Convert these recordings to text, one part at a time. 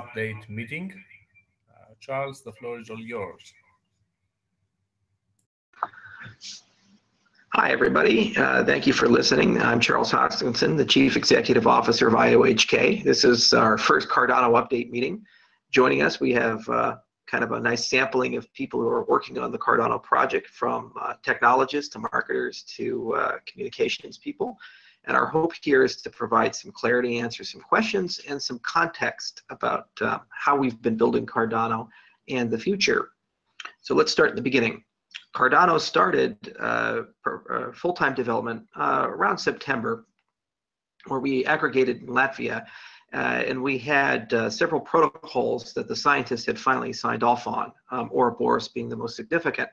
update meeting. Uh, Charles, the floor is all yours. Hi, everybody. Uh, thank you for listening. I'm Charles Hoskinson, the Chief Executive Officer of IOHK. This is our first Cardano update meeting. Joining us, we have uh, kind of a nice sampling of people who are working on the Cardano project from uh, technologists to marketers to uh, communications people. And our hope here is to provide some clarity, answer some questions, and some context about uh, how we've been building Cardano and the future. So let's start at the beginning. Cardano started uh, uh full-time development uh, around September, where we aggregated in Latvia, uh, and we had uh, several protocols that the scientists had finally signed off on, um, Ouroboros being the most significant.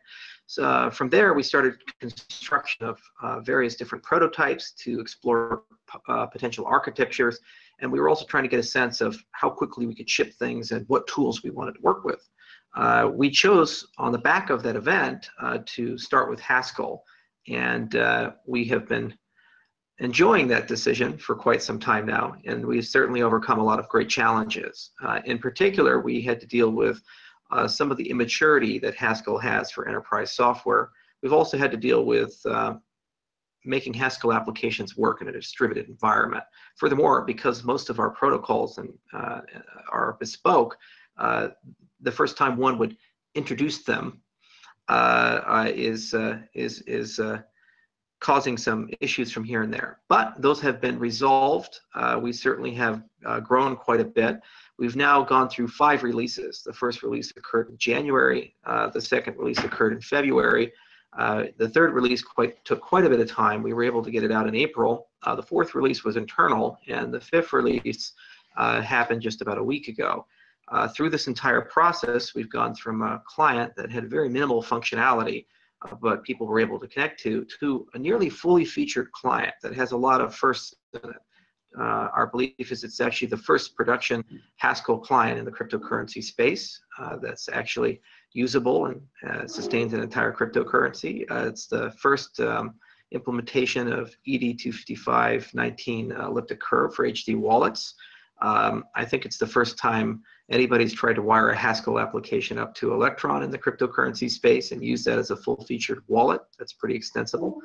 So uh, from there, we started construction of uh, various different prototypes to explore uh, potential architectures. And we were also trying to get a sense of how quickly we could ship things and what tools we wanted to work with. Uh, we chose on the back of that event uh, to start with Haskell. And uh, we have been enjoying that decision for quite some time now. And we've certainly overcome a lot of great challenges. in particular, we had to deal with uh, some of the immaturity that Haskell has for enterprise software. We've also had to deal with uh, making Haskell applications work in a distributed environment. Furthermore, because most of our protocols and, uh, are bespoke, uh, the first time one would introduce them uh, uh, is, is, is causing some issues from here and there. But those have been resolved. we certainly have grown quite a bit. We've now gone through five releases. The first release occurred in January. Uh, the second release occurred in February. Uh, the third release quite, took quite a bit of time. We were able to get it out in April. Uh, the fourth release was internal, and the fifth release uh, happened just about a week ago. Uh, through this entire process, we've gone from a client that had very minimal functionality, uh, but people were able to connect to, to a nearly fully featured client that has a lot of firsts in it uh, our belief is it's actually the first production Haskell client in the cryptocurrency space uh, that's actually usable and uh, sustains an entire cryptocurrency. Uh, it's the first um, implementation of Ed25519 uh, elliptic curve for HD wallets. Um, I think it's the first time anybody's tried to wire a Haskell application up to Electron in the cryptocurrency space and use that as a full-featured wallet. That's pretty extensible.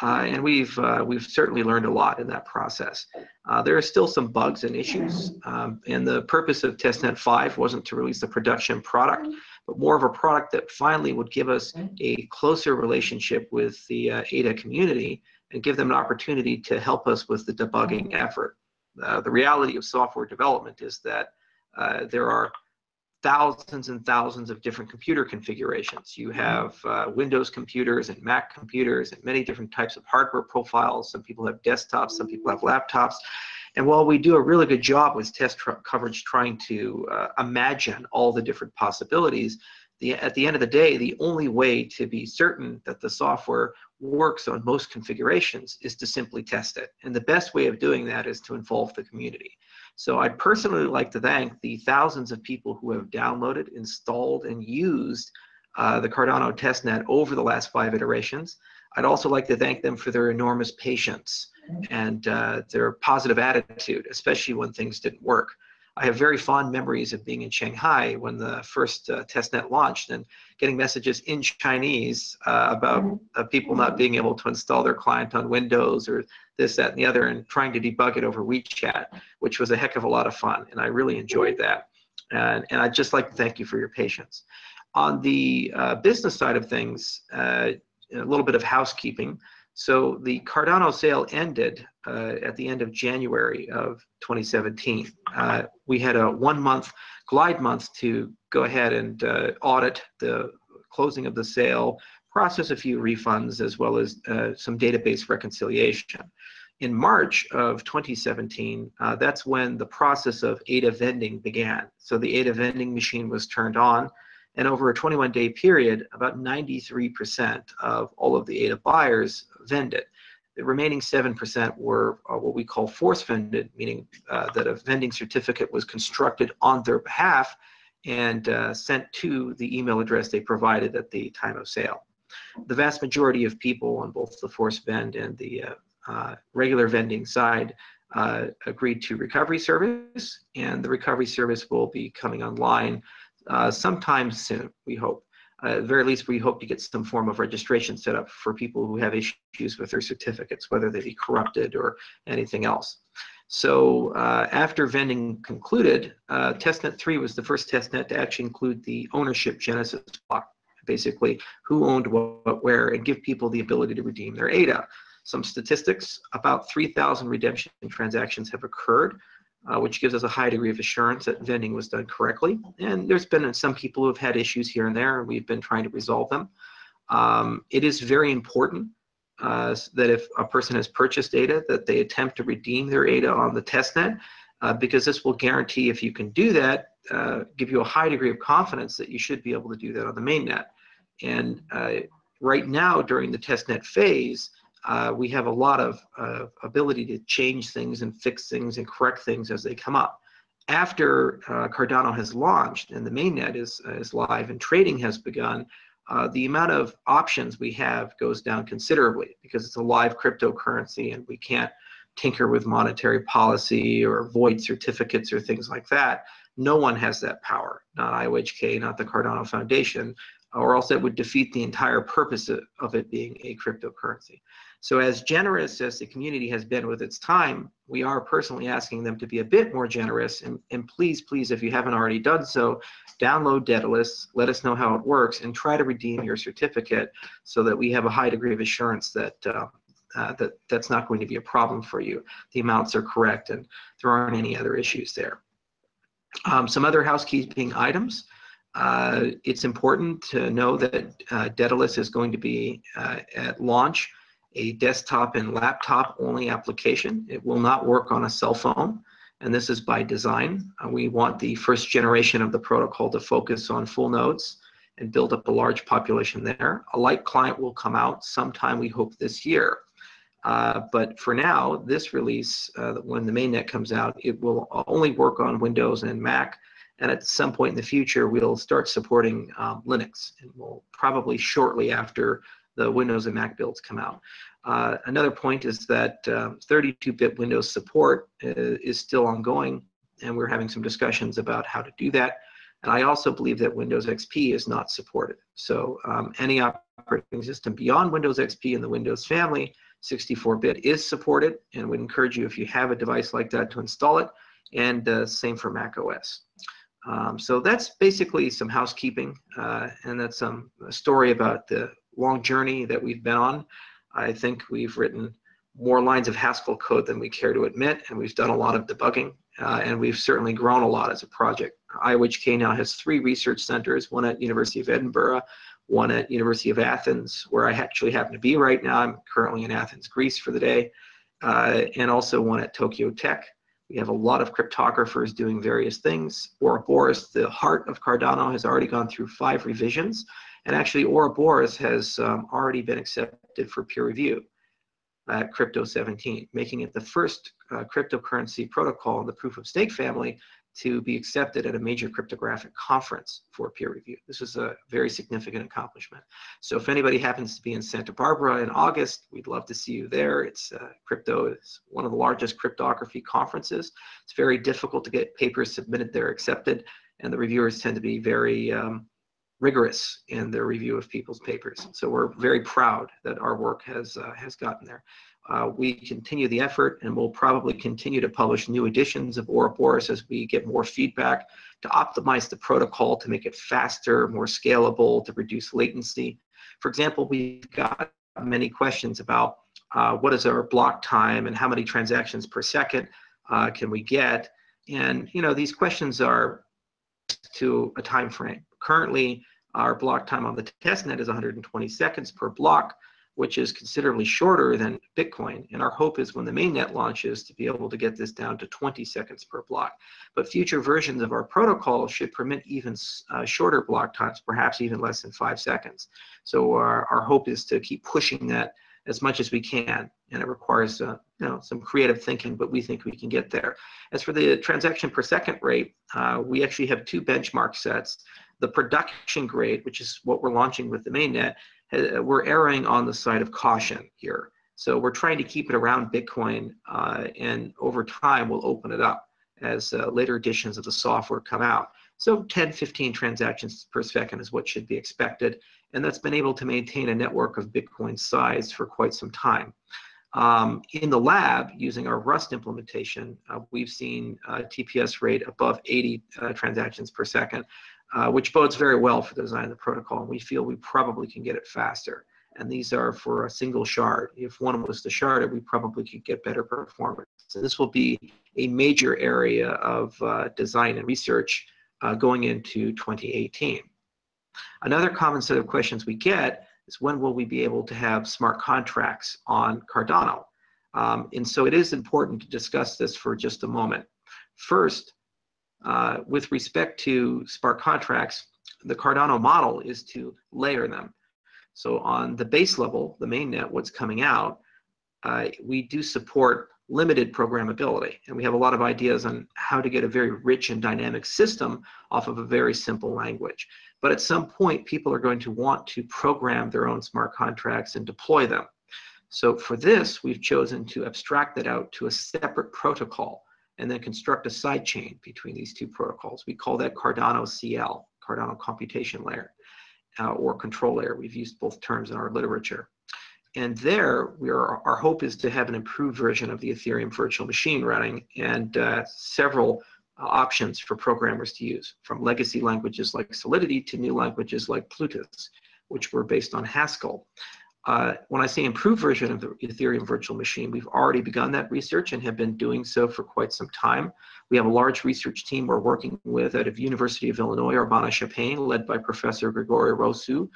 Uh, and we've uh, we've certainly learned a lot in that process. Uh, there are still some bugs and issues, um, and the purpose of testnet 5 wasn't to release a production product, but more of a product that finally would give us a closer relationship with the uh, ADA community and give them an opportunity to help us with the debugging effort. Uh, the reality of software development is that uh, there are thousands and thousands of different computer configurations. You have uh, Windows computers and Mac computers and many different types of hardware profiles. Some people have desktops, some people have laptops. And while we do a really good job with test coverage trying to uh, imagine all the different possibilities, the, at the end of the day, the only way to be certain that the software works on most configurations is to simply test it. And the best way of doing that is to involve the community. So I'd personally like to thank the thousands of people who have downloaded, installed, and used uh, the Cardano testnet over the last five iterations. I'd also like to thank them for their enormous patience and uh, their positive attitude, especially when things didn't work. I have very fond memories of being in Shanghai when the first uh, testnet launched and getting messages in Chinese uh, about mm-hmm. uh, people not being able to install their client on Windows or this, that, and the other, and trying to debug it over WeChat, which was a heck of a lot of fun, and I really enjoyed that. And, and I'd just like to thank you for your patience. On the uh, business side of things, uh, a little bit of housekeeping. So the Cardano sale ended uh, at the end of January of 2017. Uh, we had a one month glide month to go ahead and uh, audit the closing of the sale, process a few refunds, as well as uh, some database reconciliation. In March of 2017, uh, that's when the process of ADA vending began. So the ADA vending machine was turned on, and over a 21 day period, about 93% of all of the ADA buyers vended. The remaining 7% were uh, what we call force vended, meaning uh, that a vending certificate was constructed on their behalf and uh, sent to the email address they provided at the time of sale. The vast majority of people on both the force vend and the uh, uh, regular vending side uh, agreed to recovery service, and the recovery service will be coming online uh, sometime soon, we hope. Uh, at very least, we hope to get some form of registration set up for people who have issues with their certificates, whether they be corrupted or anything else. So uh, after vending concluded, uh, testnet 3 was the first testnet to actually include the ownership genesis block, basically who owned what, where, and give people the ability to redeem their ADA. Some statistics, about 3,000 redemption transactions have occurred, uh, which gives us a high degree of assurance that vending was done correctly. And there's been some people who have had issues here and there, and we've been trying to resolve them. Um, it is very important uh, that if a person has purchased ADA, that they attempt to redeem their ADA on the testnet, uh, because this will guarantee if you can do that, uh, give you a high degree of confidence that you should be able to do that on the mainnet. And uh, right now, during the testnet phase, uh, we have a lot of uh, ability to change things and fix things and correct things as they come up. After Cardano has launched and the mainnet is, is live and trading has begun, uh, the amount of options we have goes down considerably because it's a live cryptocurrency and we can't tinker with monetary policy or void certificates or things like that. No one has that power, not IOHK, not the Cardano Foundation, or else it would defeat the entire purpose of it being a cryptocurrency. So as generous as the community has been with its time, we are personally asking them to be a bit more generous. And, and please, please, if you haven't already done so, download Daedalus, let us know how it works, and try to redeem your certificate so that we have a high degree of assurance that uh, uh, that that's not going to be a problem for you. The amounts are correct and there aren't any other issues there. Um, some other housekeeping items. Uh, it's important to know that uh, Daedalus is going to be uh, at launch a desktop and laptop only application. It will not work on a cell phone, and this is by design. Uh, we want the first generation of the protocol to focus on full nodes and build up a large population there. A light client will come out sometime, we hope, this year. Uh, but for now, this release, uh, when the mainnet comes out, it will only work on Windows and Mac. And at some point in the future, we'll start supporting um, Linux. And we'll probably shortly after the Windows and Mac builds come out. Uh, another point is that 32-bit um, Windows support uh, is still ongoing, and we're having some discussions about how to do that. And I also believe that Windows XP is not supported. So um, any operating system beyond Windows XP in the Windows family, 64-bit is supported, and would encourage you if you have a device like that to install it, and uh, same for Mac OS. Um, so that's basically some housekeeping, uh, and that's some a story about the long journey that we've been on. I think we've written more lines of Haskell code than we care to admit, and we've done a lot of debugging, uh, and we've certainly grown a lot as a project. IOHK now has three research centers, one at University of Edinburgh, one at University of Athens, where I actually happen to be right now. I'm currently in Athens, Greece for the day, uh, and also one at Tokyo Tech. We have a lot of cryptographers doing various things. Ouroboros, the heart of Cardano, has already gone through five revisions, and actually, Ouroboros has um, already been accepted for peer review at Crypto 17, making it the first uh, cryptocurrency protocol in the proof of stake family to be accepted at a major cryptographic conference for peer review. This is a very significant accomplishment. So if anybody happens to be in Santa Barbara in August, we'd love to see you there. It's uh, crypto is one of the largest cryptography conferences. It's very difficult to get papers submitted there accepted, and the reviewers tend to be very um, rigorous in their review of people's papers. So we're very proud that our work has, uh, has gotten there. Uh, we continue the effort and we'll probably continue to publish new editions of Ouroboros as we get more feedback to optimize the protocol to make it faster, more scalable, to reduce latency. For example, we've got many questions about uh, what is our block time and how many transactions per second uh, can we get? And you know, these questions are to a time frame. Currently, our block time on the testnet is 120 seconds per block, which is considerably shorter than Bitcoin. And our hope is when the mainnet launches to be able to get this down to 20 seconds per block. But future versions of our protocol should permit even uh, shorter block times, perhaps even less than five seconds. So our, our hope is to keep pushing that as much as we can. And it requires uh, you know, some creative thinking, but we think we can get there. As for the transaction per second rate, uh, we actually have two benchmark sets. The production grade, which is what we're launching with the mainnet, uh, we're erring on the side of caution here. So we're trying to keep it around Bitcoin, uh, and over time we'll open it up as uh, later editions of the software come out. So 10, 15 transactions per second is what should be expected, and that's been able to maintain a network of Bitcoin size for quite some time. Um, in the lab, using our Rust implementation, uh, we've seen uh, TPS rate above 80 uh, transactions per second, uh, which bodes very well for the design of the protocol. And we feel we probably can get it faster. And these are for a single shard. If one was the shard, we probably could get better performance. So this will be a major area of uh, design and research uh, going into 2018. Another common set of questions we get is when will we be able to have smart contracts on Cardano? Um, and so it is important to discuss this for just a moment. First, uh, with respect to smart contracts, the Cardano model is to layer them. So on the base level, the mainnet, what's coming out, uh, we do support limited programmability. And we have a lot of ideas on how to get a very rich and dynamic system off of a very simple language. But at some point, people are going to want to program their own smart contracts and deploy them. So for this, we've chosen to abstract that out to a separate protocol and then construct a sidechain between these two protocols. We call that Cardano CL, Cardano Computation Layer, uh, or Control Layer. We've used both terms in our literature. And there, we are, our hope is to have an improved version of the Ethereum virtual machine running and uh, several uh, options for programmers to use, from legacy languages like Solidity to new languages like Plutus, which were based on Haskell. Uh, when I say improved version of the Ethereum virtual machine, we've already begun that research and have been doing so for quite some time. We have a large research team we're working with out of University of Illinois, Urbana-Champaign, led by Professor Grigore Rosu,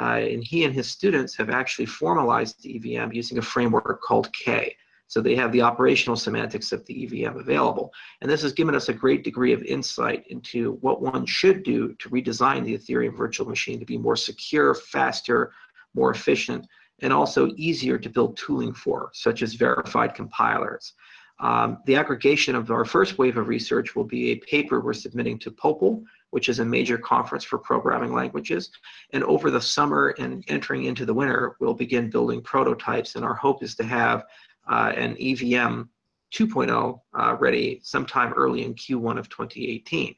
Uh, and he and his students have actually formalized the EVM using a framework called K. So they have the operational semantics of the EVM available. And this has given us a great degree of insight into what one should do to redesign the Ethereum virtual machine to be more secure, faster, more efficient, and also easier to build tooling for, such as verified compilers. Um, the aggregation of our first wave of research will be a paper we're submitting to POPL, which is a major conference for programming languages. And over the summer and entering into the winter, we'll begin building prototypes. And our hope is to have uh, an EVM 2.0 uh, ready sometime early in Q1 of 2018.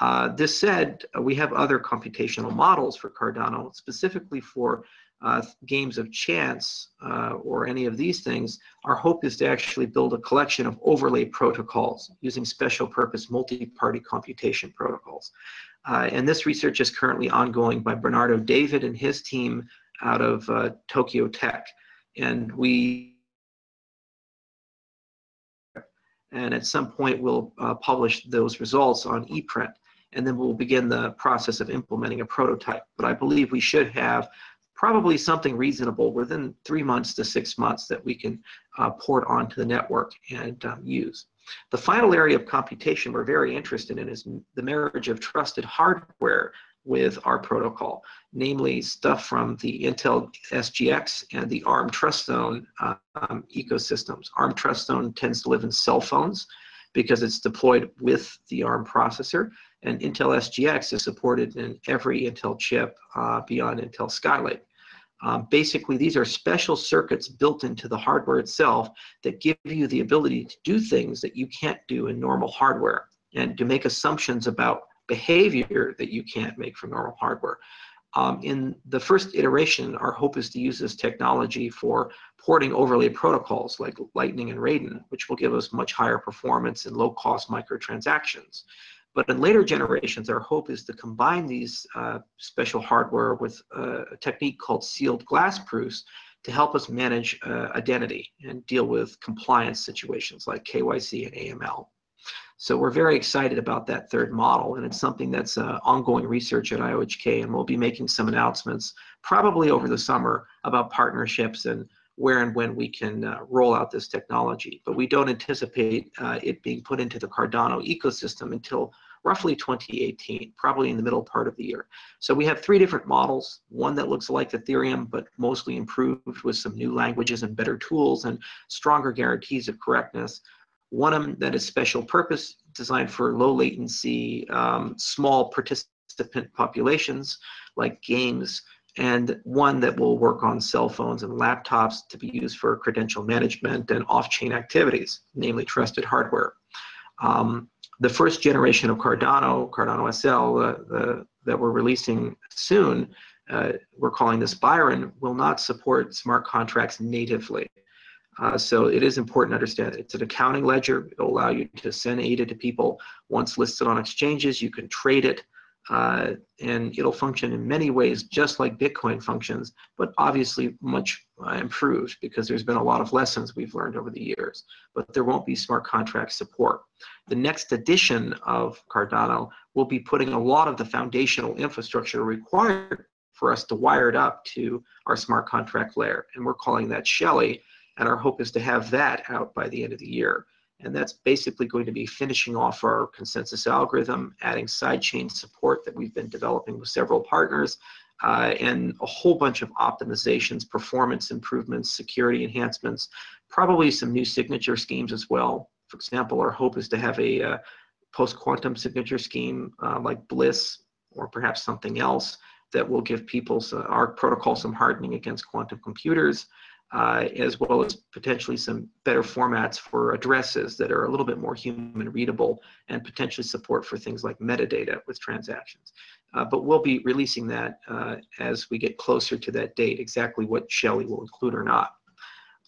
Uh, this said, we have other computational models for Cardano, specifically for uh, games of chance uh, or any of these things, our hope is to actually build a collection of overlay protocols using special purpose multi-party computation protocols. Uh, and this research is currently ongoing by Bernardo David and his team out of uh, Tokyo Tech. And we and at some point we'll uh, publish those results on ePrint and then we'll begin the process of implementing a prototype. But I believe we should have probably something reasonable within three months to six months that we can uh, port onto the network and um, use. The final area of computation we're very interested in is the marriage of trusted hardware with our protocol, namely stuff from the Intel SGX and the ARM TrustZone uh, um, ecosystems. ARM TrustZone tends to live in cell phones because it's deployed with the ARM processor, and Intel SGX is supported in every Intel chip uh, beyond Intel Skylake. Um, basically, these are special circuits built into the hardware itself that give you the ability to do things that you can't do in normal hardware and to make assumptions about behavior that you can't make from normal hardware. Um, in the first iteration, our hope is to use this technology for porting overlay protocols like Lightning and Raiden, which will give us much higher performance and low-cost microtransactions. But in later generations, our hope is to combine these uh, special hardware with uh, a technique called sealed glass proofs to help us manage uh, identity and deal with compliance situations like KYC and AML. So we're very excited about that third model, and it's something that's uh, ongoing research at IOHK, and we'll be making some announcements probably over the summer about partnerships and where and when we can uh, roll out this technology. But we don't anticipate uh, it being put into the Cardano ecosystem until roughly 2018, probably in the middle part of the year. So we have three different models, one that looks like Ethereum, but mostly improved with some new languages and better tools and stronger guarantees of correctness. One that is special purpose, designed for low latency, um, small participant populations like games, and one that will work on cell phones and laptops to be used for credential management and off-chain activities, namely trusted hardware. Um, the first generation of Cardano, Cardano SL, uh, the, that we're releasing soon, uh, we're calling this Byron, will not support smart contracts natively. Uh, so it is important to understand it's an accounting ledger. It'll allow you to send ADA to people. Once listed on exchanges, you can trade it. Uh, and it'll function in many ways just like Bitcoin functions, but obviously much uh, improved because there's been a lot of lessons we've learned over the years. But there won't be smart contract support. The next edition of Cardano will be putting a lot of the foundational infrastructure required for us to wire it up to our smart contract layer, and we're calling that Shelley and our hope is to have that out by the end of the year. And that's basically going to be finishing off our consensus algorithm, adding sidechain support that we've been developing with several partners, uh, and a whole bunch of optimizations, performance improvements, security enhancements, probably some new signature schemes as well. For example, our hope is to have a uh, post-quantum signature scheme uh, like Bliss or perhaps something else that will give people uh, our protocol some hardening against quantum computers uh, as well as potentially some better formats for addresses that are a little bit more human readable and potentially support for things like metadata with transactions. Uh, but we'll be releasing that uh, as we get closer to that date, exactly what Shelley will include or not.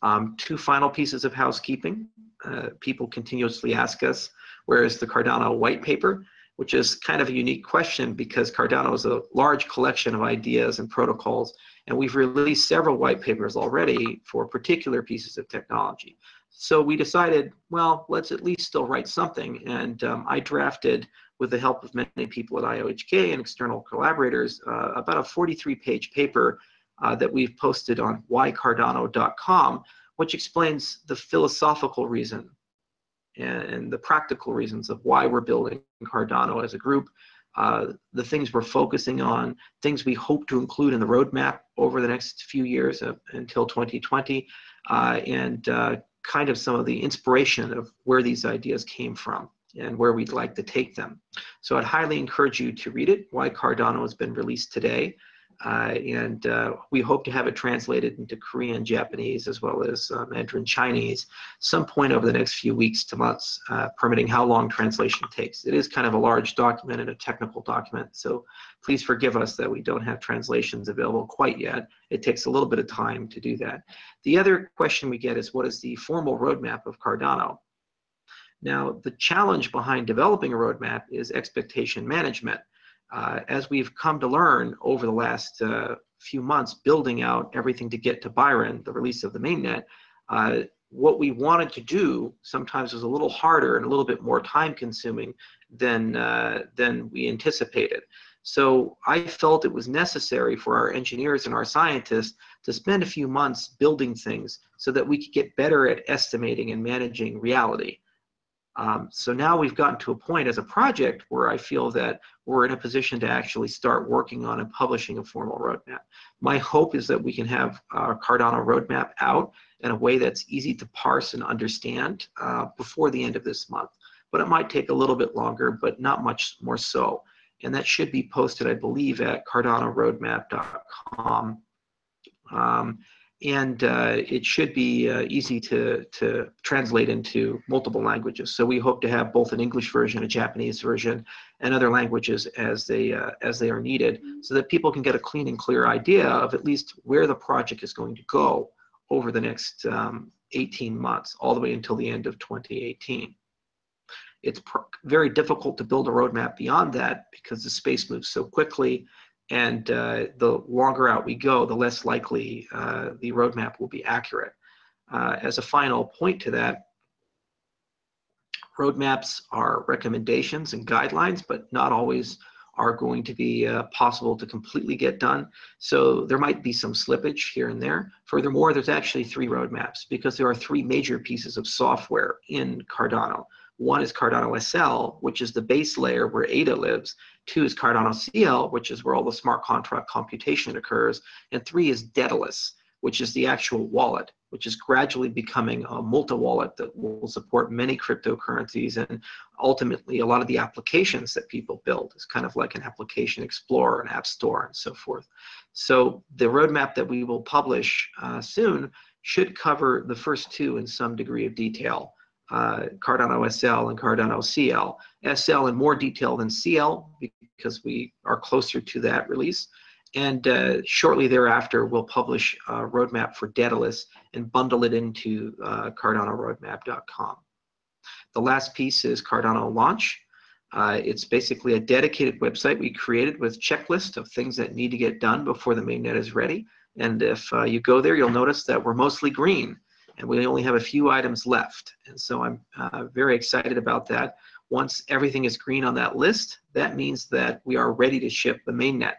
Um, two final pieces of housekeeping. Uh, people continuously ask us, where is the Cardano white paper? Which is kind of a unique question because Cardano is a large collection of ideas and protocols and we've released several white papers already for particular pieces of technology. So we decided, well, let's at least still write something. And um, I drafted, with the help of many people at IOHK and external collaborators, uh, about a 43 page paper uh, that we've posted on whycardano.com, which explains the philosophical reason and, and the practical reasons of why we're building Cardano as a group, uh, the things we're focusing on, things we hope to include in the roadmap over the next few years uh, until 2020, uh, and uh, kind of some of the inspiration of where these ideas came from and where we'd like to take them. So I'd highly encourage you to read it, Why Cardano has been released today. And uh, we hope to have it translated into Korean, Japanese, as well as uh, Mandarin Chinese, some point over the next few weeks to months, uh, permitting how long translation takes. It is kind of a large document and a technical document, so please forgive us that we don't have translations available quite yet. It takes a little bit of time to do that. The other question we get is what is the formal roadmap of Cardano? Now, the challenge behind developing a roadmap is expectation management uh, as we've come to learn over the last uh, few months, building out everything to get to Byron, the release of the mainnet, uh, what we wanted to do sometimes was a little harder and a little bit more time consuming than, uh, than we anticipated. So I felt it was necessary for our engineers and our scientists to spend a few months building things so that we could get better at estimating and managing reality. Um, so now we've gotten to a point as a project where I feel that we're in a position to actually start working on and publishing a formal roadmap. My hope is that we can have our Cardano roadmap out in a way that's easy to parse and understand uh, before the end of this month. But it might take a little bit longer, but not much more so. And that should be posted, I believe, at cardanoroadmap.com. Um, and uh, it should be uh, easy to, to translate into multiple languages. So we hope to have both an English version, a Japanese version, and other languages as they, uh, as they are needed so that people can get a clean and clear idea of at least where the project is going to go over the next um, 18 months, all the way until the end of 2018. It's very difficult to build a roadmap beyond that because the space moves so quickly and uh, the longer out we go, the less likely uh, the roadmap will be accurate. Uh, as a final point to that, roadmaps are recommendations and guidelines, but not always are going to be uh, possible to completely get done. So there might be some slippage here and there. Furthermore, there's actually three roadmaps because there are three major pieces of software in Cardano. One is Cardano SL, which is the base layer where ADA lives. Two is Cardano CL, which is where all the smart contract computation occurs. And three is Daedalus, which is the actual wallet, which is gradually becoming a multi-wallet that will support many cryptocurrencies and ultimately a lot of the applications that people build is kind of like an application explorer, an app store, and so forth. So the roadmap that we will publish uh, soon should cover the first two in some degree of detail, uh, Cardano SL and Cardano CL. SL in more detail than CL because we are closer to that release. And uh, shortly thereafter, we'll publish a roadmap for Daedalus and bundle it into uh, CardanoRoadmap.com. The last piece is Cardano Launch. Uh, it's basically a dedicated website we created with checklist of things that need to get done before the mainnet is ready. And if uh, you go there, you'll notice that we're mostly green and we only have a few items left. And so I'm uh, very excited about that. Once everything is green on that list, that means that we are ready to ship the mainnet.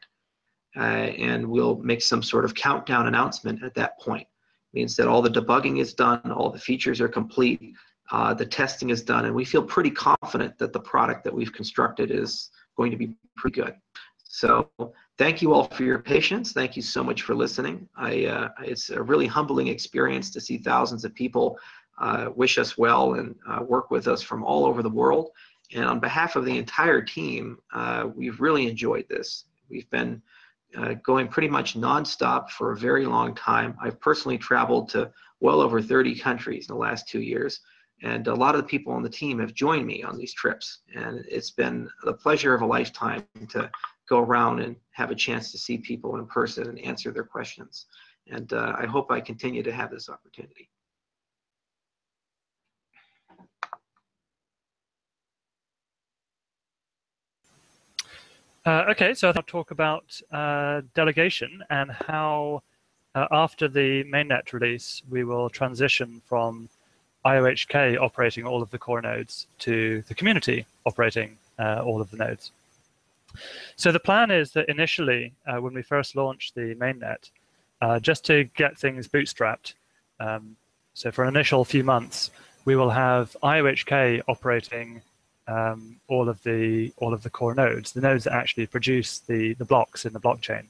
Uh, and we'll make some sort of countdown announcement at that point. It means that all the debugging is done, all the features are complete, uh, the testing is done, and we feel pretty confident that the product that we've constructed is going to be pretty good. So thank you all for your patience. Thank you so much for listening. I, uh, it's a really humbling experience to see thousands of people uh, wish us well and uh, work with us from all over the world. And on behalf of the entire team, uh, we've really enjoyed this. We've been uh, going pretty much nonstop for a very long time. I've personally traveled to well over 30 countries in the last two years. And a lot of the people on the team have joined me on these trips. And it's been the pleasure of a lifetime to go around and have a chance to see people in person and answer their questions. And uh, I hope I continue to have this opportunity. Uh, okay, so I'll talk about uh, delegation and how uh, after the mainnet release, we will transition from IOHK operating all of the core nodes to the community operating uh, all of the nodes. So the plan is that initially, uh, when we first launch the mainnet, uh, just to get things bootstrapped, um, so for an initial few months, we will have IOHK operating um, all of the all of the core nodes, the nodes that actually produce the the blocks in the blockchain.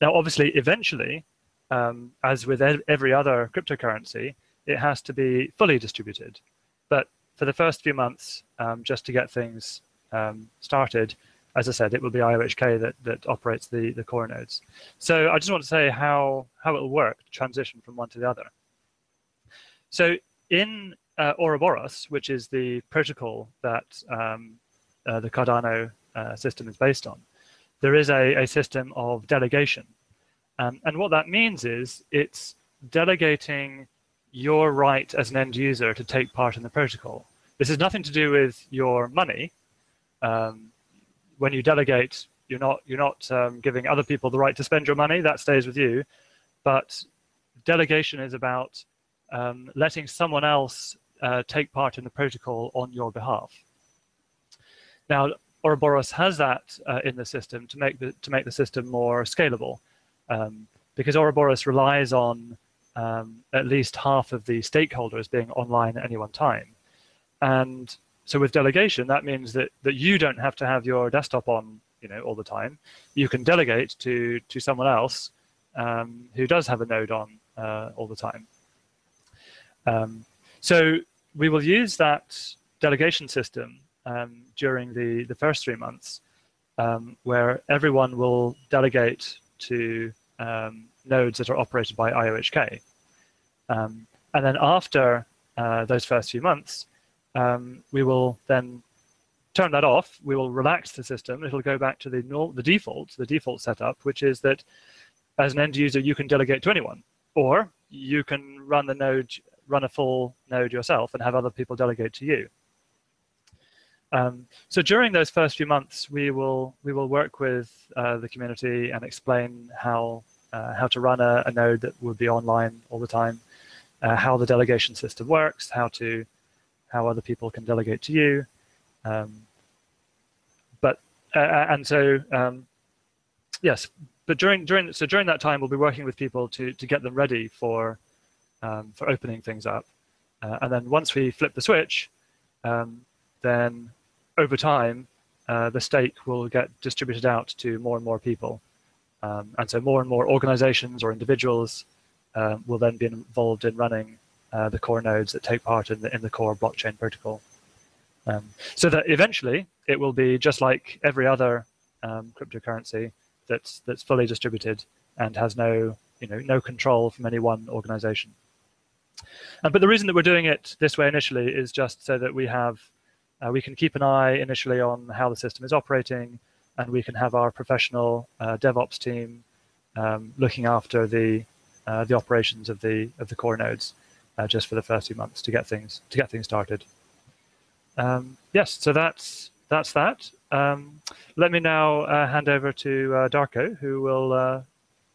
Now, obviously, eventually, um, as with every other cryptocurrency, it has to be fully distributed. But for the first few months, um, just to get things um, started, as I said, it will be IOHK that, that operates the, the core nodes. So I just want to say how, how it will work to transition from one to the other. So in uh, Ouroboros, which is the protocol that um, uh, the Cardano uh, system is based on, there is a, a system of delegation. Um, and what that means is it's delegating your right as an end user to take part in the protocol. This has nothing to do with your money. Um, when you delegate, you're not you're not um, giving other people the right to spend your money. That stays with you. But delegation is about um, letting someone else uh, take part in the protocol on your behalf. Now, Ouroboros has that uh, in the system to make the to make the system more scalable, um, because Ouroboros relies on um, at least half of the stakeholders being online at any one time. And so with delegation, that means that, that you don't have to have your desktop on you know, all the time. You can delegate to, to someone else um, who does have a node on uh, all the time. Um, so we will use that delegation system um, during the, the first three months um, where everyone will delegate to um, nodes that are operated by IOHK. Um, and then after uh, those first few months, um, we will then turn that off. We will relax the system. It'll go back to the, the default, the default setup, which is that as an end user, you can delegate to anyone, or you can run the node, run a full node yourself and have other people delegate to you. Um, so during those first few months, we will we will work with uh, the community and explain how uh, how to run a, a, node that will be online all the time, uh, how the delegation system works, how to how other people can delegate to you. Um, but uh, uh, and so um, yes, but during during so during that time we'll be working with people to to get them ready for um, for opening things up, uh, and then once we flip the switch, um, then over time the stake will get distributed out to more and more people. Um, and so more and more organizations or individuals um, will then be involved in running uh, the core nodes that take part in the, in the core blockchain protocol. Um, so that eventually it will be just like every other um, cryptocurrency that's that's fully distributed and has no you know no control from any one organization. Um, but the reason that we're doing it this way initially is just so that we have uh, we can keep an eye initially on how the system is operating, and we can have our professional uh, DevOps team um, looking after the uh, the operations of the of the core nodes uh, just for the first few months to get things to get things started. Um, yes, so that's that's that. Um, let me now uh, hand over to uh, Darko, who will uh,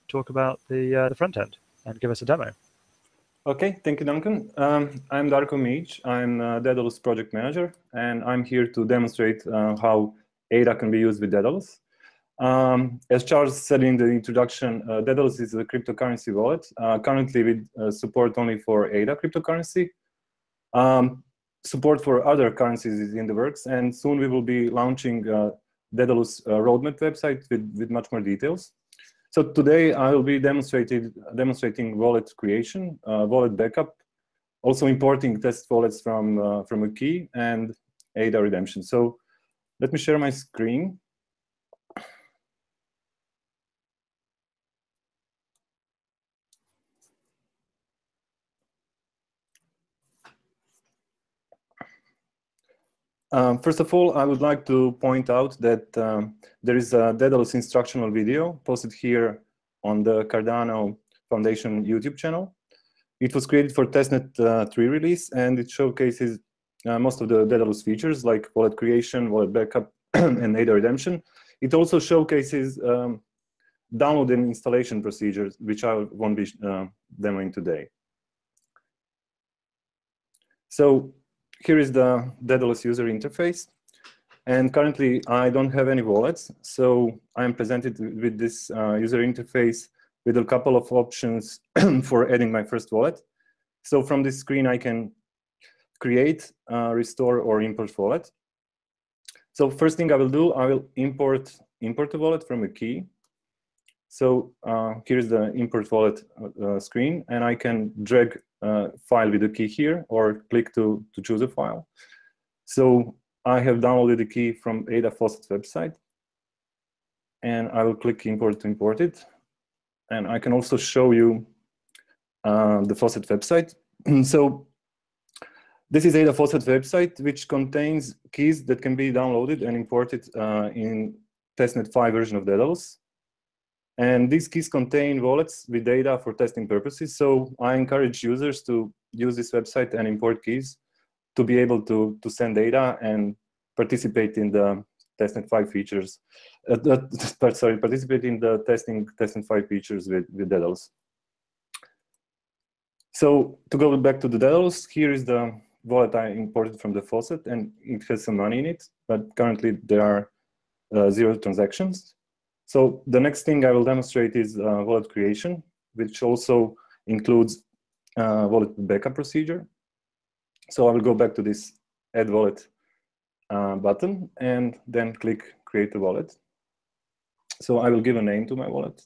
talk about the the front end and give us a demo. Okay, thank you, Duncan. Um, I'm Darko Mijic. I'm uh, Daedalus project manager, and I'm here to demonstrate uh, how ADA can be used with Daedalus. Um, as Charles said in the introduction, uh, Daedalus is a cryptocurrency wallet. Uh, currently, with uh, support only for ADA cryptocurrency. Um, support for other currencies is in the works, and soon we will be launching uh, Daedalus uh, roadmap website with, with much more details. So today I will be demonstrating demonstrating wallet creation, uh, wallet backup, also importing test wallets from uh, from a key and ADA redemption. So let me share my screen. Um, first of all, I would like to point out that um, there is a Daedalus instructional video posted here on the Cardano Foundation YouTube channel. It was created for testnet uh, 3 release, and it showcases uh, most of the Daedalus features like wallet creation, wallet backup, and ADA redemption. It also showcases um, download and installation procedures, which I won't be uh, demoing today. So here is the Daedalus user interface. And currently, I don't have any wallets. So I'm presented with this uh, user interface with a couple of options for adding my first wallet. So from this screen, I can create, uh, restore, or import wallet. So first thing I will do, I will import import a wallet from a key. So uh, here's the import wallet uh, screen, and I can drag uh, file with the key here or click to, to choose a file. So I have downloaded the key from Ada Faucet website and I will click import to import it. And I can also show you uh, the Faucet website. so this is Ada Faucet website, which contains keys that can be downloaded and imported uh, in testnet 5 version of Daedalus. And these keys contain wallets with ADA for testing purposes. So I encourage users to use this website and import keys to be able to, to send ADA and participate in the testnet 5 features. Uh, uh, sorry, participate in the testing testnet 5 features with, with Daedalus. So to go back to the Daedalus, here is the wallet I imported from the faucet and it has some money in it, but currently there are uh, zero transactions. So the next thing I will demonstrate is uh, wallet creation, which also includes uh, wallet backup procedure. So I will go back to this add wallet uh, button and then click create a wallet. So I will give a name to my wallet.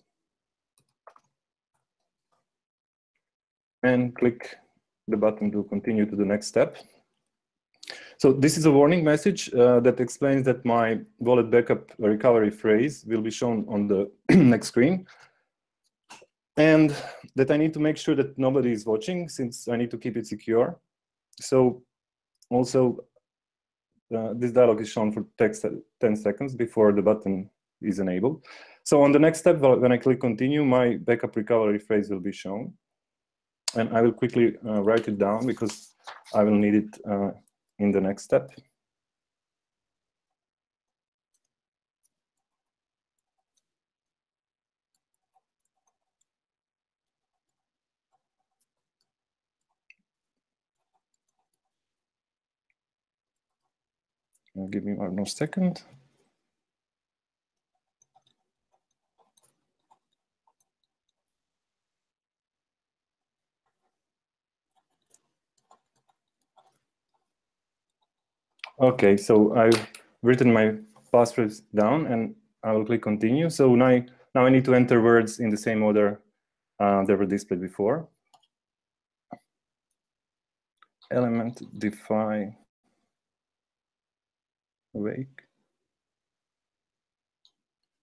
And click the button to continue to the next step. So this is a warning message uh, that explains that my wallet backup recovery phrase will be shown on the next screen. And that I need to make sure that nobody is watching since I need to keep it secure. So also uh, this dialog is shown for text 10 seconds before the button is enabled. So on the next step, when I click continue, my backup recovery phrase will be shown. And I will quickly uh, write it down because I will need it uh, in the next step. give me one more second. Okay, so I've written my passwords down and I will click continue. So now, Now I need to enter words in the same order uh, they were displayed before. Element defy awake.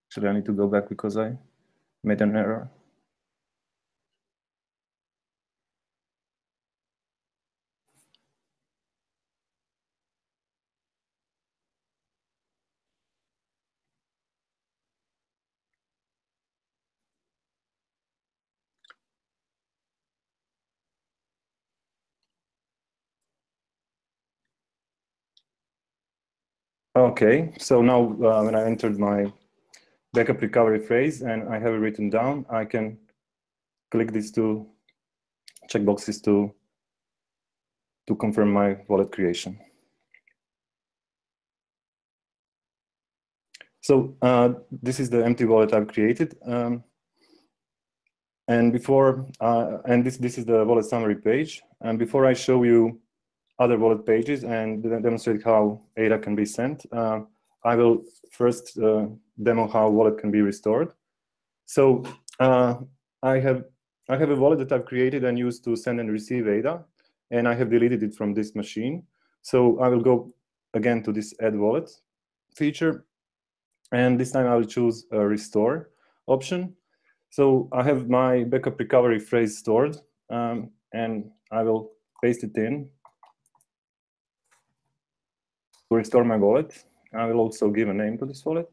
Should I need to go back because I made an error? Okay, so now uh, when I entered my backup recovery phrase and I have it written down, I can click these two checkboxes to, to confirm my wallet creation. So uh, this is the empty wallet I've created. Um, and before, uh, and this, this is the wallet summary page. And before I show you other wallet pages and demonstrate how ADA can be sent. Uh, I will first uh, demo how wallet can be restored. So uh, I have I have a wallet that I've created and used to send and receive ADA, and I have deleted it from this machine. So I will go again to this add wallet feature, and this time I will choose a restore option. So I have my backup recovery phrase stored, um, and I will paste it in to restore my wallet. I will also give a name to this wallet.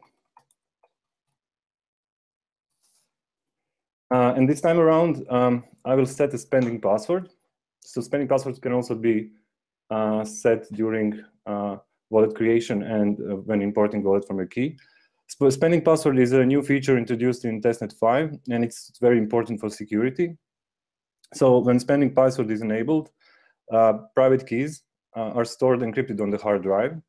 Uh, and this time around, um, I will set a spending password. So spending passwords can also be uh, set during uh, wallet creation and uh, when importing wallet from a key. Spending password is a new feature introduced in testnet 5, and it's very important for security. So when spending password is enabled, uh, private keys uh, are stored encrypted on the hard drive.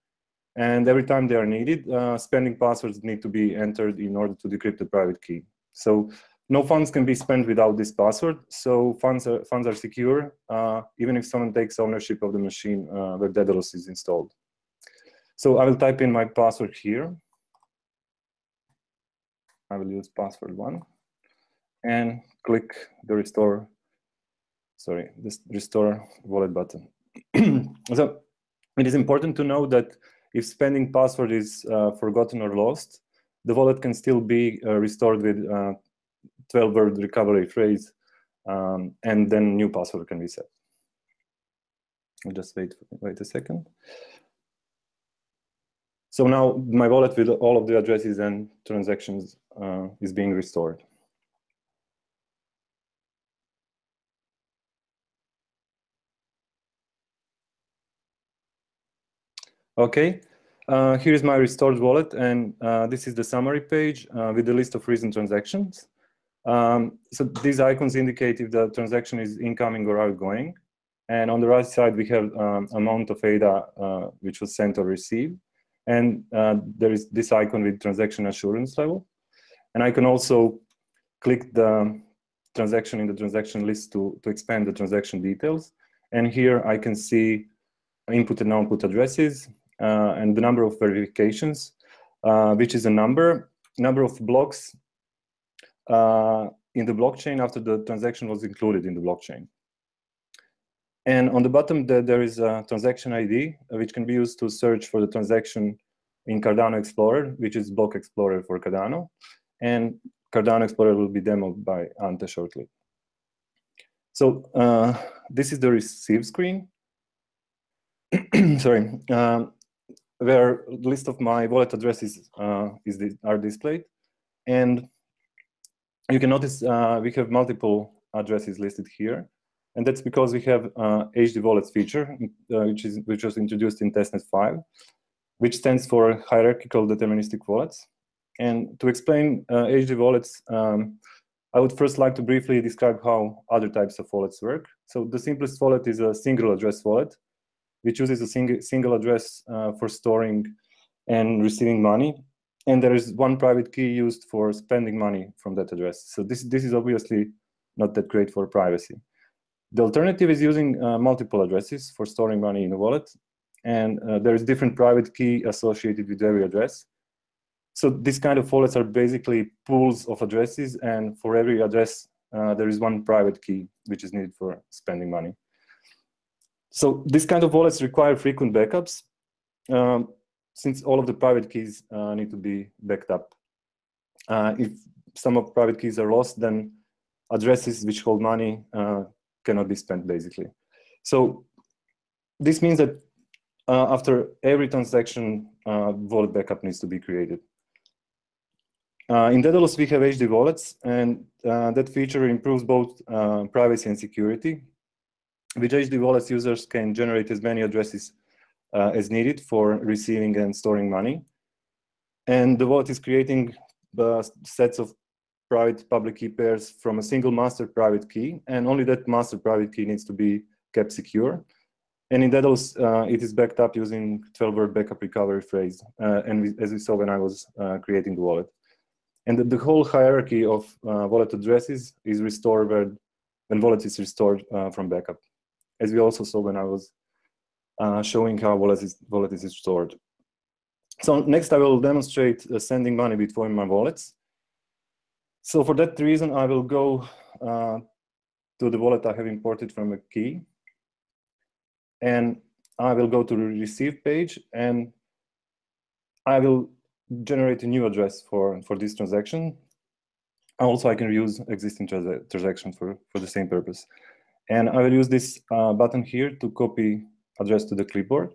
And every time they are needed, uh, spending passwords need to be entered in order to decrypt the private key. So no funds can be spent without this password. So funds are, funds are secure, uh, even if someone takes ownership of the machine uh, where Daedalus is installed. So I will type in my password here. I will use password one and click the restore, sorry, this restore wallet button. so it is important to know that if spending password is uh, forgotten or lost, the wallet can still be uh, restored with 12-word uh, recovery phrase, um, and then new password can be set. I'll just wait, wait a second. So now my wallet with all of the addresses and transactions uh, is being restored. Okay, uh, here is my restored wallet, and uh, this is the summary page uh, with the list of recent transactions. Um, so these icons indicate if the transaction is incoming or outgoing. And on the right side, we have um, amount of ADA uh, which was sent or received. And uh, there is this icon with transaction assurance level. And I can also click the transaction in the transaction list to, to expand the transaction details. And here I can see input and output addresses, and the number of verifications, uh, which is a number, number of blocks uh, in the blockchain after the transaction was included in the blockchain. And on the bottom, the, there is a transaction ID, which can be used to search for the transaction in Cardano Explorer, which is Block Explorer for Cardano. And Cardano Explorer will be demoed by Ante shortly. So uh, this is the receive screen. Sorry. Um, where the list of my wallet addresses uh, is the, are displayed. And you can notice uh, we have multiple addresses listed here. And that's because we have uh, HD wallets feature, uh, which, is, which was introduced in testnet 5, which stands for hierarchical deterministic wallets. And to explain HD uh, wallets, um, I would first like to briefly describe how other types of wallets work. So the simplest wallet is a single address wallet, which uses a single, single address uh, for storing and receiving money. And there is one private key used for spending money from that address. So this, this is obviously not that great for privacy. The alternative is using uh, multiple addresses for storing money in a wallet. And uh, there is different private key associated with every address. So these kind of wallets are basically pools of addresses, and for every address, uh, there is one private key which is needed for spending money. So this kind of wallets require frequent backups, um, since all of the private keys uh, need to be backed up. Uh, if some of private keys are lost, then addresses which hold money uh, cannot be spent, basically. So this means that uh, after every transaction, uh, wallet backup needs to be created. Uh, in Daedalus, we have HD wallets, and that feature improves both privacy and security. With HD wallets, users can generate as many addresses uh, as needed for receiving and storing money. And the wallet is creating the sets of private public key pairs from a single master private key, and only that master private key needs to be kept secure. And in Daedalus, uh, it is backed up using 12-word backup recovery phrase, uh, and we, as we saw when I was uh, creating the wallet. And the, the whole hierarchy of uh, wallet addresses is restored when, when wallet is restored uh, from backup as we also saw when I was uh, showing how wallet is, wallet is stored. So next I will demonstrate uh, sending money between my wallets. So for that reason, I will go uh, to the wallet I have imported from a key. And I will go to the receive page and I will generate a new address for, for this transaction. Also, I can use existing transaction for, for the same purpose. And I will use this uh, button here to copy address to the clipboard.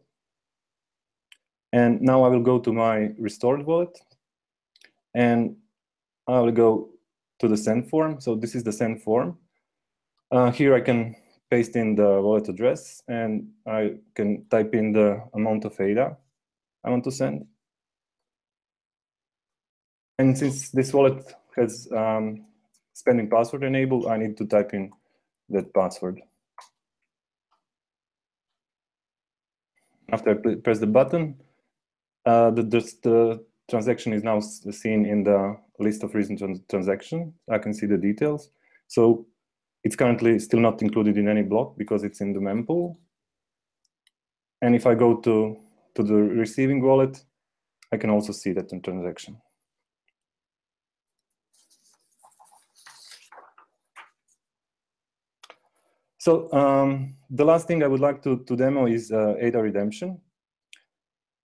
And now I will go to my restored wallet. And I will go to the send form. So this is the send form. Uh, here I can paste in the wallet address and I can type in the amount of ADA I want to send. And since this wallet has um, spending password enabled, I need to type in that password. After I press the button, uh, the, the, transaction is now seen in the list of recent trans transactions. I can see the details. So it's currently still not included in any block because it's in the mempool. And if I go to, to the receiving wallet, I can also see that transaction. So um, the last thing I would like to, to demo is uh, ADA redemption.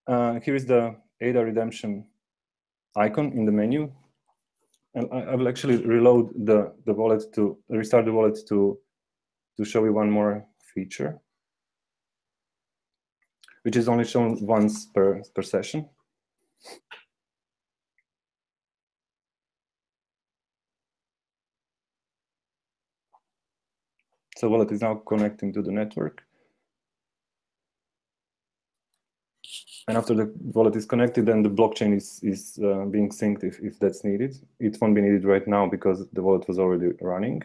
Uh, here is the ADA redemption icon in the menu. And I, I, will actually reload the, the wallet to restart the wallet to, to show you one more feature, which is only shown once per, per session. So wallet is now connecting to the network. And after the wallet is connected, then the blockchain is, is uh, being synced if, if that's needed. It won't be needed right now because the wallet was already running.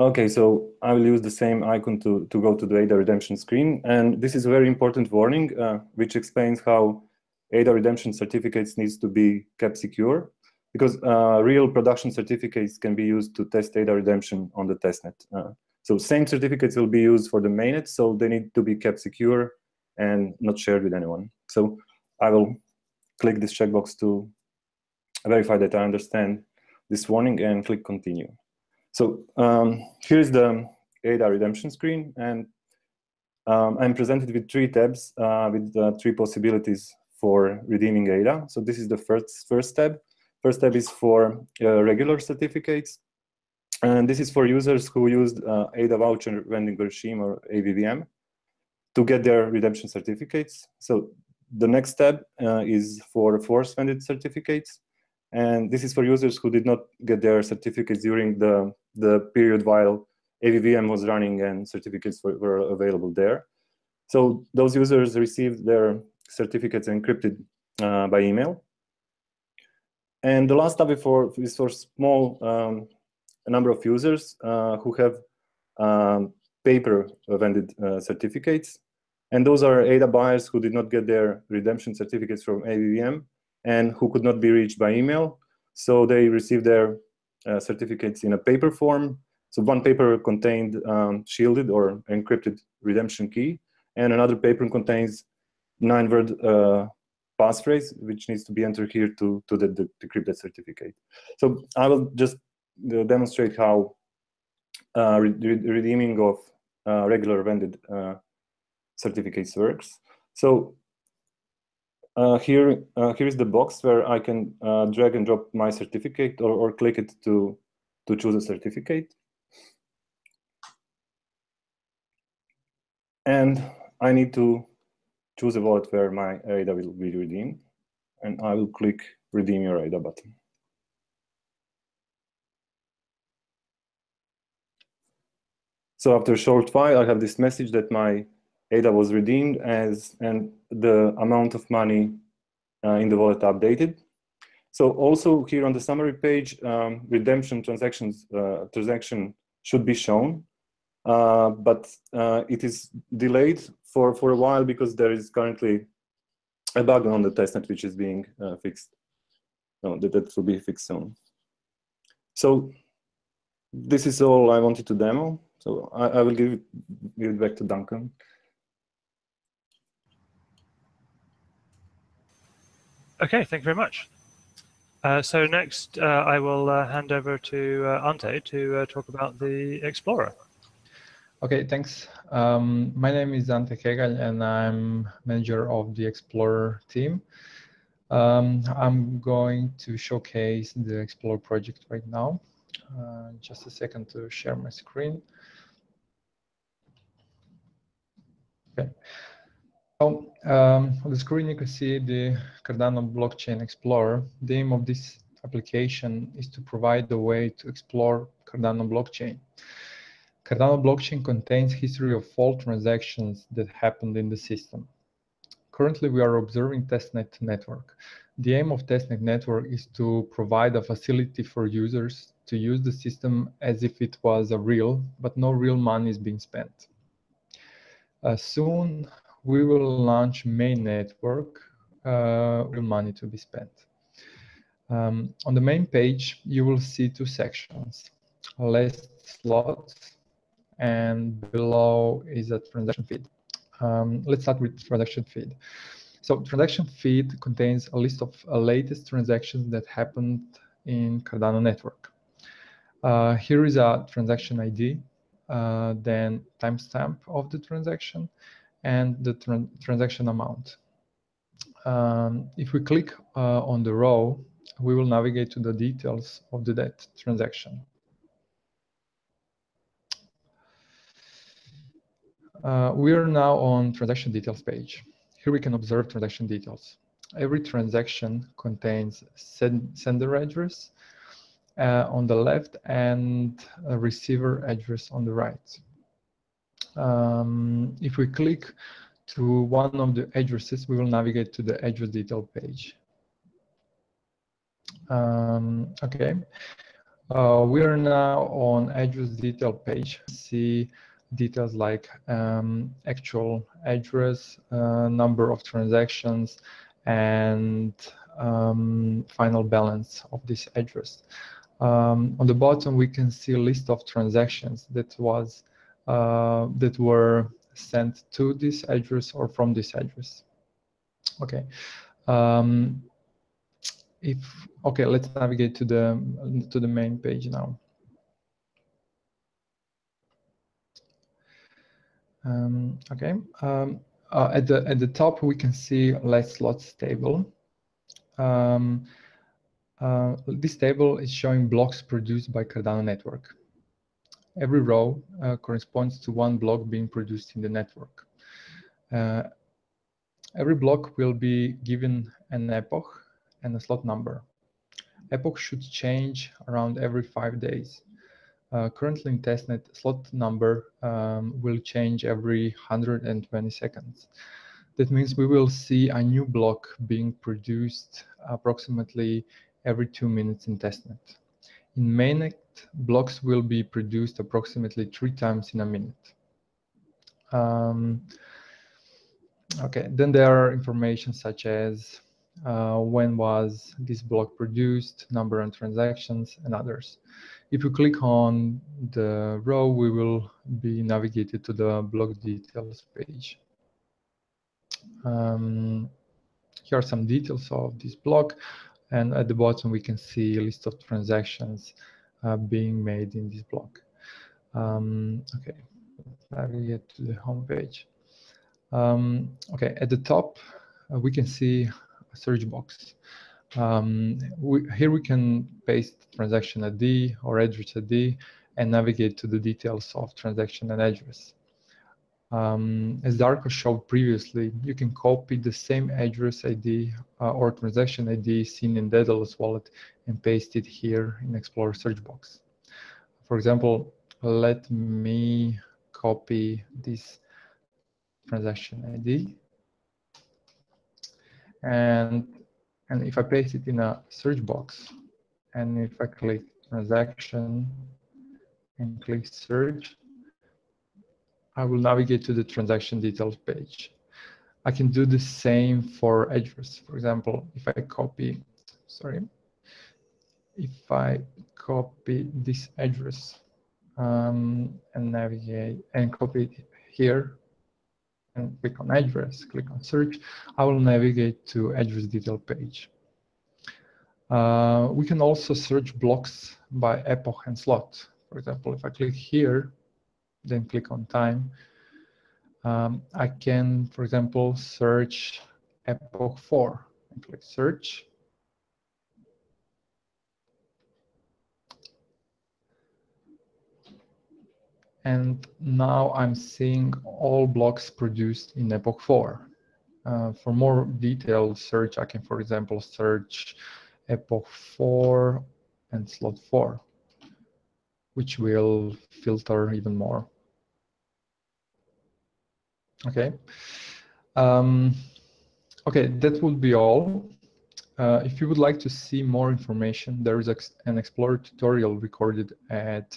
Okay, so I will use the same icon to, to go to the ADA redemption screen. And this is a very important warning, uh, which explains how ADA redemption certificates needs to be kept secure because uh, real production certificates can be used to test ADA redemption on the testnet. Uh, so same certificates will be used for the mainnet, so they need to be kept secure and not shared with anyone. So I will click this checkbox to verify that I understand this warning and click continue. So um, here's the ADA redemption screen, and um, I'm presented with three tabs uh, with uh, three possibilities for redeeming ADA. So this is the first, first tab. First tab is for uh, regular certificates. And this is for users who used uh, ADA voucher vending regime or AVVM to get their redemption certificates. So the next tab uh, is for force vended certificates. And this is for users who did not get their certificates during the, the period while AVVM was running and certificates were, were available there. So those users received their certificates encrypted uh, by email. And the last tab for, is for small um, number of users uh, who have um, paper vended uh, certificates. And those are ADA buyers who did not get their redemption certificates from AVVM and who could not be reached by email. So they received their uh, certificates in a paper form. So one paper contained um, shielded or encrypted redemption key, and another paper contains nine-word uh, passphrase, which needs to be entered here to, to the, the certificate. So I will just uh, demonstrate how uh, re redeeming of uh, regular vended uh, certificates works. So uh, here, uh, here is the box where I can drag and drop my certificate or, or click it to, to choose a certificate. And I need to choose a wallet where my ADA will be redeemed. And I will click redeem your ADA button. So after a short while, I have this message that my ADA was redeemed as and the amount of money uh, in the wallet updated. So also here on the summary page, um, redemption transactions uh, transaction should be shown, uh, but uh, it is delayed for for a while because there is currently a bug on the testnet which is being uh, fixed. No, that, that will be fixed soon. So this is all I wanted to demo. So I, I will give it, give it back to Duncan. Okay, thank you very much. Uh, so next, uh, I will uh, hand over to uh, Ante to uh, talk about the Explorer. Okay, thanks. Um, my name is Ante Kegal, and I'm manager of the Explorer team. Um, I'm going to showcase the Explorer project right now. Uh, just a second to share my screen. Okay. So um, on the screen, you can see the Cardano Blockchain Explorer. The aim of this application is to provide a way to explore Cardano blockchain. Cardano blockchain contains history of all transactions that happened in the system. Currently, we are observing testnet network. The aim of testnet network is to provide a facility for users to use the system as if it was a real, but no real money is being spent. Uh, soon, we will launch main network, uh, real money to be spent. Um, on the main page, you will see two sections, list slots, and below is a transaction feed. Um, let's start with transaction feed. So transaction feed contains a list of uh, latest transactions that happened in Cardano network. Uh, here is a transaction ID, uh, then timestamp of the transaction, and the tran transaction amount. Um, if we click uh, on the row, we will navigate to the details of the that transaction. Uh, we are now on transaction details page. Here we can observe transaction details. Every transaction contains send sender address uh, on the left and receiver address on the right. Um, if we click to one of the addresses, we will navigate to the address detail page. Um, okay, uh, we are now on address detail page. See details like um, actual address, uh, number of transactions, and um, final balance of this address. Um, on the bottom, we can see a list of transactions that was uh, that were sent to this address or from this address. Okay. Um, if okay, let's navigate to the to the main page now. Um, okay. Um, uh, at the at the top, we can see last slots table. Um, uh, this table is showing blocks produced by Cardano network. Every row uh, corresponds to one block being produced in the network. Uh, every block will be given an epoch and a slot number. Epoch should change around every five days. Uh, currently in testnet, slot number um, will change every 120 seconds. That means we will see a new block being produced approximately every two minutes in testnet. In mainnet, blocks will be produced approximately three times in a minute. Um, okay, then there are information such as uh, when was this block produced, number and transactions, and others. If you click on the row, we will be navigated to the block details page. Um, here are some details of this block. And at the bottom, we can see a list of transactions uh, being made in this block. Um, okay, navigate to the home page. Um, okay, at the top, uh, we can see a search box. Um, we, here we can paste transaction ID or address ID and navigate to the details of transaction and address. Um, as Darko showed previously, you can copy the same address ID uh, or transaction ID seen in Daedalus wallet and paste it here in Explorer search box. For example, let me copy this transaction ID. And, and if I paste it in a search box, and if I click transaction and click search, I will navigate to the transaction details page. I can do the same for address. For example, if I copy, sorry, if I copy this address um, and navigate and copy it here and click on address, click on search, I will navigate to address detail page. Uh, we can also search blocks by epoch and slot. For example, if I click here, then click on time, um, I can, for example, search epoch 4 and click search. And now I'm seeing all blocks produced in epoch 4. Uh, for more detailed search, I can, for example, search epoch 4 and slot 4, which will filter even more. Okay. Um, okay, that would be all. Uh, if you would like to see more information, there is an Explorer tutorial recorded at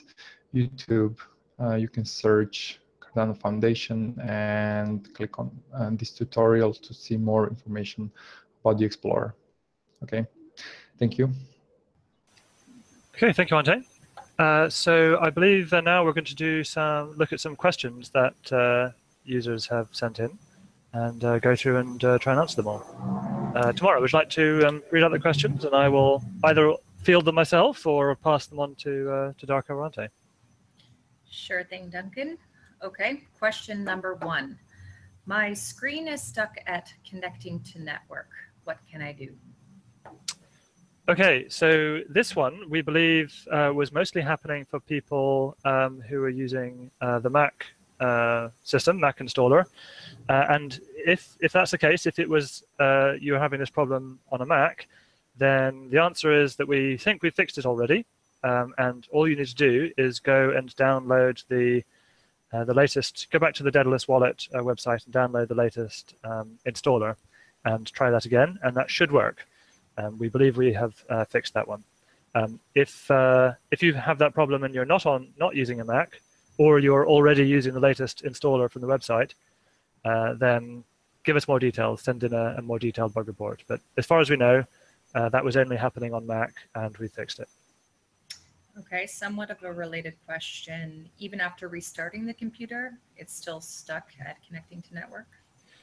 YouTube. Uh, you can search Cardano Foundation and click on uh, this tutorial to see more information about the Explorer. Okay, thank you. Okay, thank you, Ante. Uh, so I believe that now we're going to do some look at some questions that uh, users have sent in and uh, go through and uh, try and answer them all. Uh, tomorrow, would you like to um, read out the questions and I will either field them myself or pass them on to, uh, to Darko or Ante? Sure thing, Duncan. Okay, question number one. My screen is stuck at connecting to network. What can I do? Okay, so this one we believe uh, was mostly happening for people um, who are using uh, the Mac uh, system, Mac installer. Uh, and if, if that's the case, if it was uh, you were having this problem on a Mac, then the answer is that we think we fixed it already. Um, and all you need to do is go and download the uh, the latest, go back to the Daedalus wallet uh, website and download the latest um, installer and try that again, and that should work. Um, we believe we have uh, fixed that one. Um, if uh, if you have that problem and you're not on not using a Mac, or you're already using the latest installer from the website, uh, then give us more details, send in a, a, more detailed bug report. But as far as we know, uh, that was only happening on Mac and we fixed it. Okay, somewhat of a related question. Even after restarting the computer, it's still stuck at connecting to network?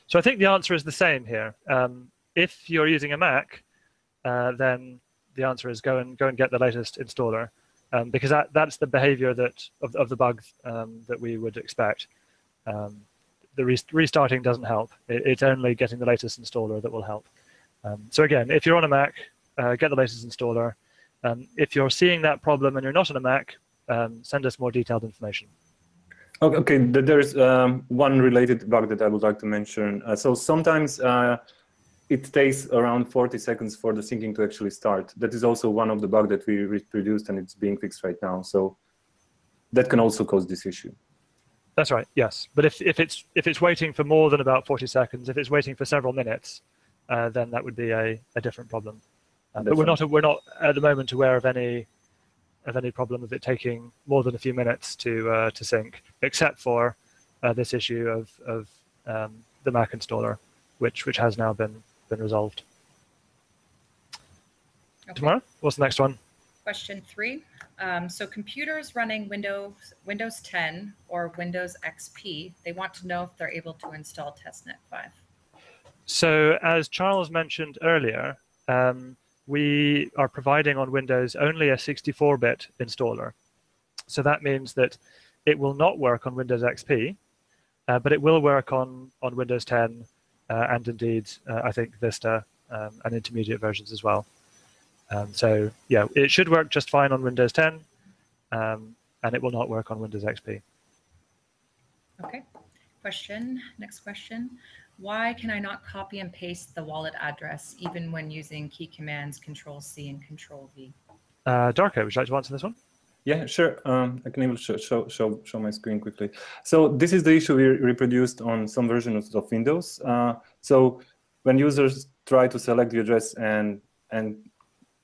So I think the answer is the same here. Um, if you're using a Mac, uh, then the answer is go and go and get the latest installer um, because that, that's the behavior that of, of the bugs um, that we would expect. Um, the re restarting doesn't help. It, it's only getting the latest installer that will help. Um, so again, if you're on a Mac, uh, get the latest installer. Um, if you're seeing that problem and you're not on a Mac, um, send us more detailed information. Okay, there's one related bug that I would like to mention. Uh, so sometimes uh, it takes around 40 seconds for the syncing to actually start. That is also one of the bugs that we reproduced and it's being fixed right now. So that can also cause this issue. That's right, yes. But if, if, it's, if it's waiting for more than about 40 seconds, if it's waiting for several minutes, uh, then that would be a, a different problem. But we're not, we're not at the moment aware of any, of any problem of it taking more than a few minutes to, uh, to sync, except for uh, this issue of, of um, the Mac installer, which, which has now been been resolved. Okay. Tomorrow, what's the next one? Question three. Um, so computers running Windows Windows 10 or Windows XP, they want to know if they're able to install testnet 5. So as Charles mentioned earlier, um, we are providing on Windows only a 64-bit installer. So that means that it will not work on Windows XP, uh, but it will work on, on Windows 10 uh, and indeed, uh, I think, Vista um, and intermediate versions as well. Um, so yeah, it should work just fine on Windows 10, um, and it will not work on Windows XP. Okay. Question, next question. Why can I not copy and paste the wallet address even when using key commands Control C and Control V? Uh, Darko, would you like to answer this one? Yeah, sure. Um, I can even show, show, show, show my screen quickly. So this is the issue we reproduced on some versions of Windows. Uh, so when users try to select the address and, and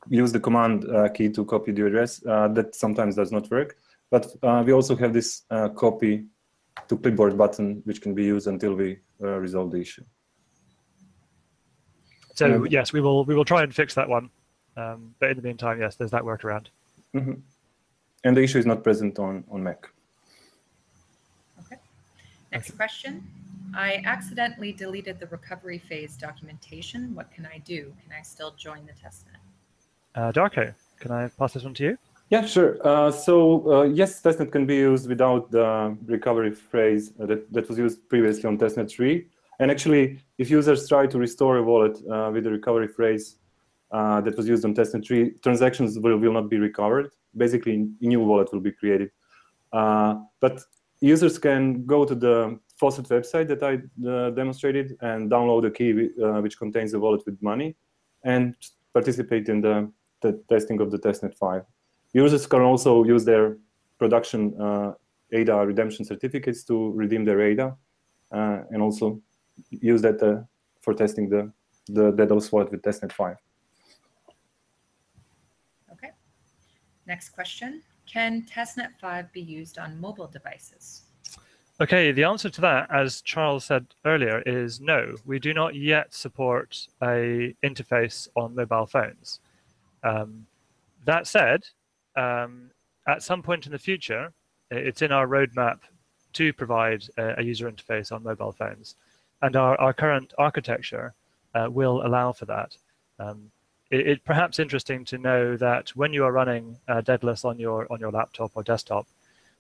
use the command uh, key to copy the address, uh, that sometimes does not work. But uh, we also have this uh, copy to clipboard button, which can be used until we uh, resolve the issue. So yes, we will we will try and fix that one. Um, but in the meantime, yes, there's that workaround. Mm -hmm. And the issue is not present on, on Mac. Okay. Next question. I accidentally deleted the recovery phase documentation. What can I do? Can I still join the testnet? Uh, Darko, can I pass this one to you? Yeah, sure. Uh, so uh, yes, testnet can be used without the recovery phrase that, that was used previously on testnet 3. And actually, if users try to restore a wallet uh, with the recovery phrase uh, that was used on testnet 3, transactions will, will not be recovered. Basically, a new wallet will be created. Uh, but users can go to the Faucet website that I uh, demonstrated and download a key which contains the wallet with money and participate in the, the testing of the testnet 5. Users can also use their production uh, ADA redemption certificates to redeem their ADA uh, and also use that uh, for testing the, the Daedalus wallet with testnet 5. Okay. Next question. Can testnet 5 be used on mobile devices? Okay, the answer to that, as Charles said earlier, is no. We do not yet support a interface on mobile phones. Um, that said, um, at some point in the future, it's in our roadmap to provide a, a user interface on mobile phones. And our, our current architecture uh, will allow for that. Um, it, it, perhaps interesting to know that when you are running uh, Daedalus on your on your laptop or desktop,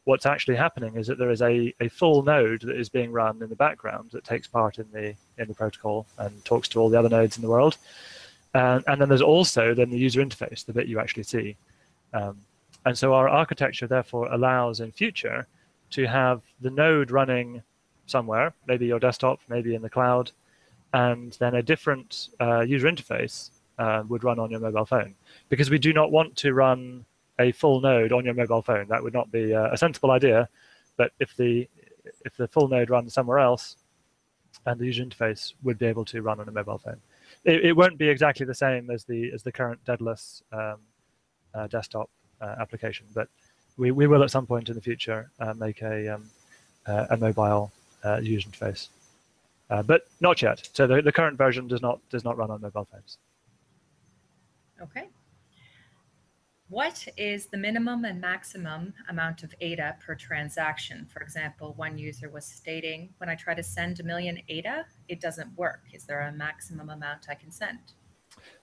what's actually happening is that there is a, a full node that is being run in the background that takes part in the in the protocol and talks to all the other nodes in the world. And, and then there's also then the user interface, the bit you actually see. Um, and so our architecture therefore allows in future to have the node running somewhere, maybe your desktop, maybe in the cloud, and then a different uh, user interface uh, would run on your mobile phone. Because we do not want to run a full node on your mobile phone. That would not be a sensible idea. But if the if the full node runs somewhere else, and the user interface would be able to run on a mobile phone, it, it won't be exactly the same as the as the current Daedalus um, uh, desktop uh, application. But we, we will at some point in the future uh, make a, um, uh, a mobile user interface. but not yet. So the, the current version does not does not run on mobile phones. Okay. What is the minimum and maximum amount of ADA per transaction? For example, one user was stating, when I try to send a million ADA, it doesn't work. Is there a maximum amount I can send?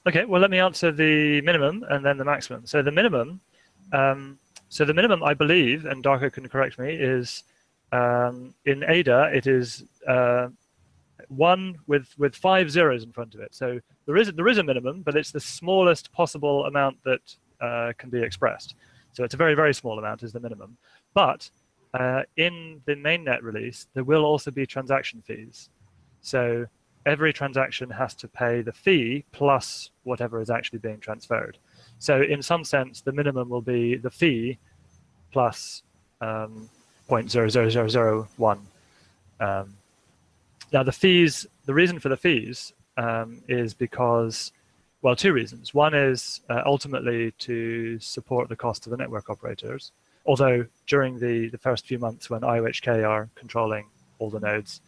Okay, well, let me answer the minimum and then the maximum. So the minimum, um, so the minimum, I believe, and Darko can correct me, is um, in Ada, it is uh, one with with five zeros in front of it. So there is there is a minimum, but it's the smallest possible amount that uh, can be expressed. So it's a very very small amount is the minimum. But uh, in the mainnet release, there will also be transaction fees. So every transaction has to pay the fee plus whatever is actually being transferred. So in some sense, the minimum will be the fee plus um, 0.00001. Um, now the fees, the reason for the fees um, is because, well, two reasons. One is uh, ultimately to support the cost of the network operators. Although during the, the first few months when IOHK are controlling all the nodes,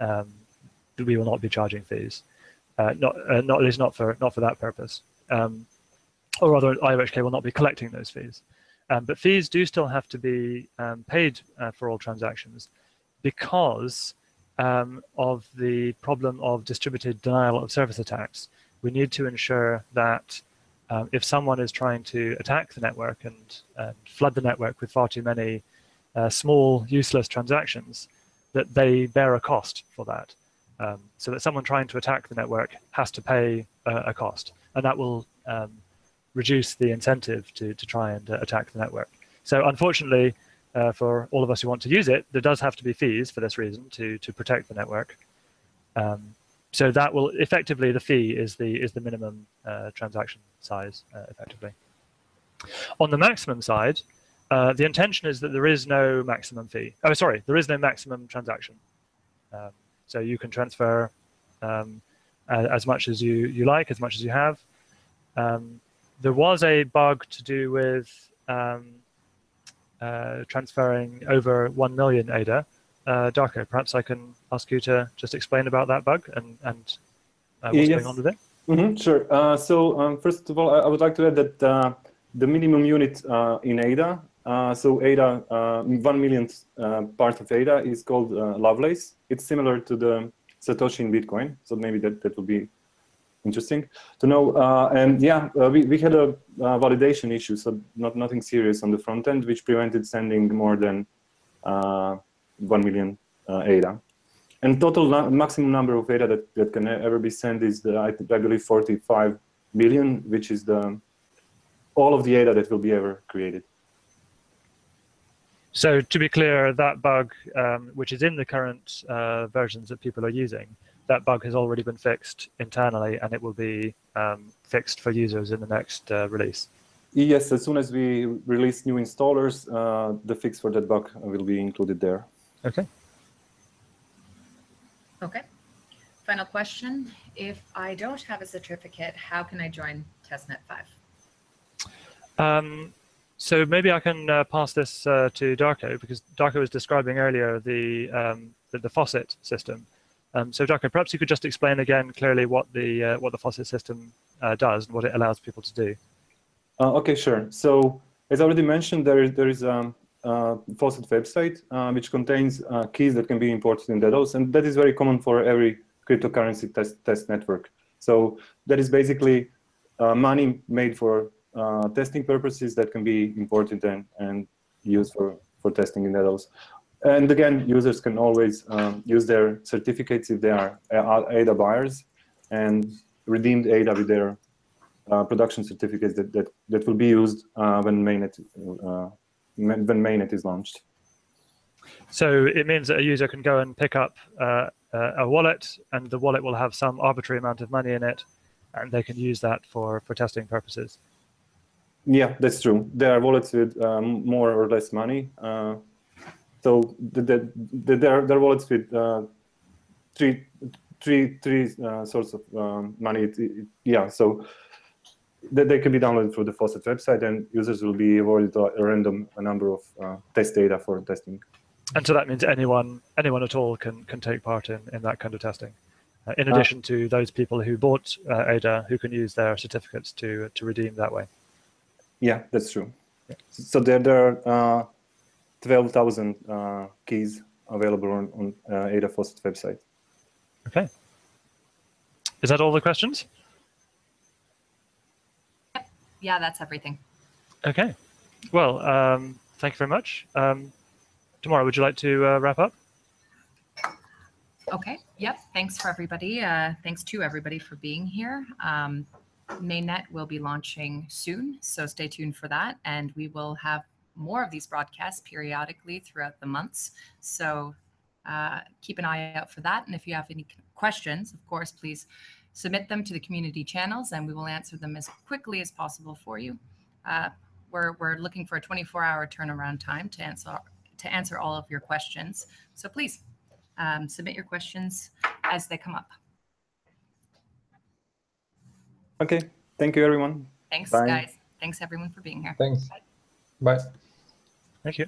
um, we will not be charging fees. Uh, not, uh, not at least not for not for that purpose. Um, or rather, IOHK will not be collecting those fees. Um, but fees do still have to be um, paid uh, for all transactions because um, of the problem of distributed denial of service attacks. We need to ensure that um, if someone is trying to attack the network and, and flood the network with far too many uh, small, useless transactions, that they bear a cost for that. Um, so that someone trying to attack the network has to pay uh, a cost, and that will um, reduce the incentive to, to try and uh, attack the network. So unfortunately, uh, for all of us who want to use it, there does have to be fees for this reason to, to protect the network. Um, so that will effectively, the fee is the, is the minimum uh, transaction size uh, effectively. On the maximum side, uh, the intention is that there is no maximum fee. Oh, sorry, there is no maximum transaction. Um, so you can transfer um, as much as you, you like, as much as you have. Um, there was a bug to do with um, uh, transferring over 1 million ADA. Uh, Darko, perhaps I can ask you to just explain about that bug and, and uh, what's Yes. going on with it. Mm -hmm, sure. Uh, so um, first of all, I, I would like to add that uh, the minimum unit uh, in ADA, uh, so ADA, uh, one millionth uh, part of ADA is called uh, Lovelace. It's similar to the Satoshi in Bitcoin, so maybe that, that will be interesting to know. Uh, and yeah, we, we had a validation issue, so not nothing serious on the front end, which prevented sending more than uh, 1 million ADA. And total maximum number of ADA that, that can ever be sent is, the, I, I believe, 45 billion, which is the all of the ADA that will be ever created. So to be clear, that bug, um, which is in the current uh, versions that people are using, that bug has already been fixed internally and it will be um, fixed for users in the next uh, release. Yes, as soon as we release new installers, uh, the fix for that bug will be included there. Okay. Okay. Final question. If I don't have a certificate, how can I join testnet 5? Um, so maybe I can uh, pass this uh, to Darko because Darko was describing earlier the um, the, the faucet system. Um, so Darko, perhaps you could just explain again clearly what the uh, what the faucet system uh, does and what it allows people to do. Uh, okay, sure. So as already mentioned, there is there is a, a faucet website uh, which contains uh, keys that can be imported in Daedalus, and that is very common for every cryptocurrency test test network. So that is basically uh, money made for uh, testing purposes that can be imported and, and used for, for testing in Daedalus. And again, users can always um, use their certificates if they are uh, ADA buyers and redeem the ADA with their uh, production certificates that, that, that will be used uh, when mainnet uh, when mainnet is launched. So it means that a user can go and pick up uh, uh, a wallet, and the wallet will have some arbitrary amount of money in it, and they can use that for for testing purposes. Yeah, that's true. There are wallets with um, more or less money. Uh, so the, the, the, there, are, there are wallets with uh, three, three, three uh, sorts of um, money. It, it, yeah, so they, they can be downloaded through the Faucet website, and users will be awarded a, random a number of uh, test ADA for testing. And so that means anyone anyone at all can can take part in in that kind of testing. Uh, in addition to those people who bought uh, ADA, who can use their certificates to to redeem that way. Yeah, that's true. So there, there are uh, 12,000 uh, keys available on, on uh, Ada Faucet website. Okay. Is that all the questions? Yep. Yeah, that's everything. Okay. Well, um, thank you very much. Um, tomorrow, would you like to uh, wrap up? Okay. Yep. Thanks for everybody. Uh, thanks to everybody for being here. Um, Mainnet will be launching soon, so stay tuned for that. And we will have more of these broadcasts periodically throughout the months. So uh, keep an eye out for that. And if you have any questions, of course, please submit them to the community channels and we will answer them as quickly as possible for you. Uh, we're, we're looking for a 24 hour turnaround time to answer, to answer all of your questions. So please um, submit your questions as they come up. Okay, thank you, everyone. Thanks, Bye. guys. Thanks, everyone, for being here. Thanks. Bye. Thank you.